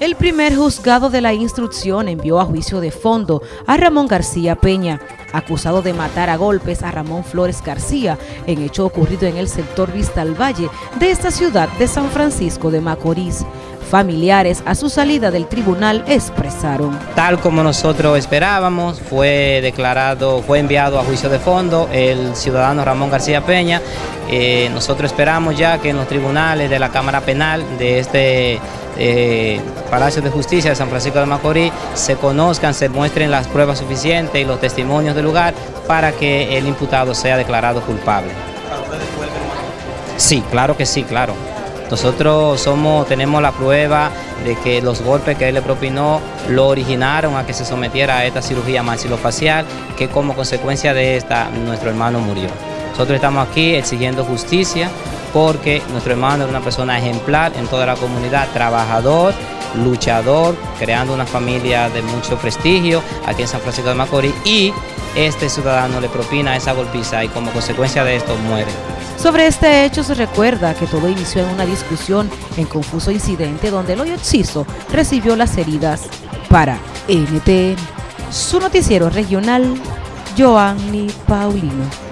El primer juzgado de la instrucción envió a juicio de fondo a Ramón García Peña, acusado de matar a golpes a Ramón Flores García en hecho ocurrido en el sector Vista al Valle de esta ciudad de San Francisco de Macorís. Familiares a su salida del tribunal expresaron. Tal como nosotros esperábamos, fue declarado, fue enviado a juicio de fondo el ciudadano Ramón García Peña. Eh, nosotros esperamos ya que en los tribunales de la Cámara Penal de este eh, Palacio de Justicia de San Francisco de Macorís se conozcan, se muestren las pruebas suficientes y los testimonios del lugar para que el imputado sea declarado culpable. Sí, claro que sí, claro. Nosotros somos, tenemos la prueba de que los golpes que él le propinó lo originaron a que se sometiera a esta cirugía maxilofacial, que como consecuencia de esta nuestro hermano murió. Nosotros estamos aquí exigiendo justicia porque nuestro hermano es una persona ejemplar en toda la comunidad, trabajador, luchador, creando una familia de mucho prestigio aquí en San Francisco de Macorís y este ciudadano le propina esa golpiza y como consecuencia de esto muere. Sobre este hecho se recuerda que todo inició en una discusión en confuso incidente donde el hoyo recibió las heridas. Para NTN, su noticiero regional, Joanny Paulino.